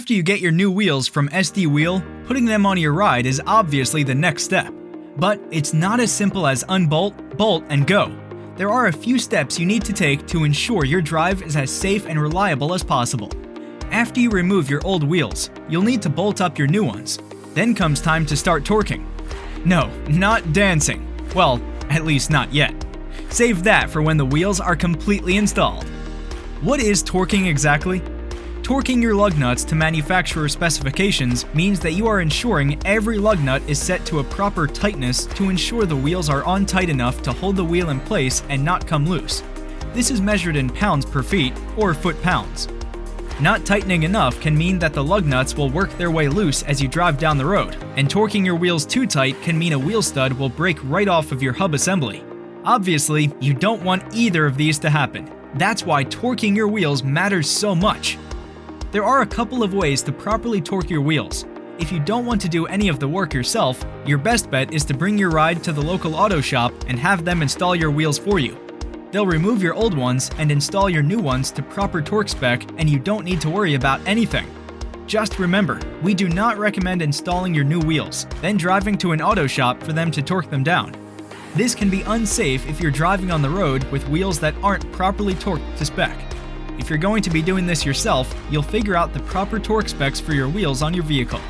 After you get your new wheels from SD Wheel, putting them on your ride is obviously the next step. But it's not as simple as unbolt, bolt, and go. There are a few steps you need to take to ensure your drive is as safe and reliable as possible. After you remove your old wheels, you'll need to bolt up your new ones. Then comes time to start torquing. No, not dancing. Well, at least not yet. Save that for when the wheels are completely installed. What is torquing exactly? Torquing your lug nuts to manufacturer specifications means that you are ensuring every lug nut is set to a proper tightness to ensure the wheels are on tight enough to hold the wheel in place and not come loose. This is measured in pounds per feet or foot-pounds. Not tightening enough can mean that the lug nuts will work their way loose as you drive down the road, and torquing your wheels too tight can mean a wheel stud will break right off of your hub assembly. Obviously, you don't want either of these to happen. That's why torquing your wheels matters so much. There are a couple of ways to properly torque your wheels. If you don't want to do any of the work yourself, your best bet is to bring your ride to the local auto shop and have them install your wheels for you. They'll remove your old ones and install your new ones to proper torque spec and you don't need to worry about anything. Just remember, we do not recommend installing your new wheels, then driving to an auto shop for them to torque them down. This can be unsafe if you're driving on the road with wheels that aren't properly torqued to spec. If you're going to be doing this yourself, you'll figure out the proper torque specs for your wheels on your vehicle.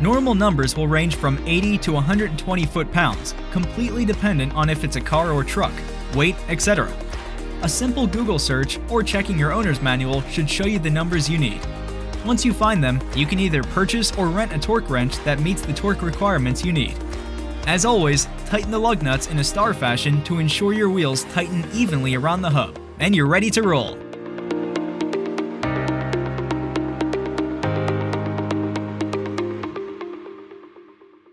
Normal numbers will range from 80 to 120 foot-pounds, completely dependent on if it's a car or truck weight, etc. A simple Google search or checking your owner's manual should show you the numbers you need. Once you find them, you can either purchase or rent a torque wrench that meets the torque requirements you need. As always, tighten the lug nuts in a star fashion to ensure your wheels tighten evenly around the hub, and you're ready to roll.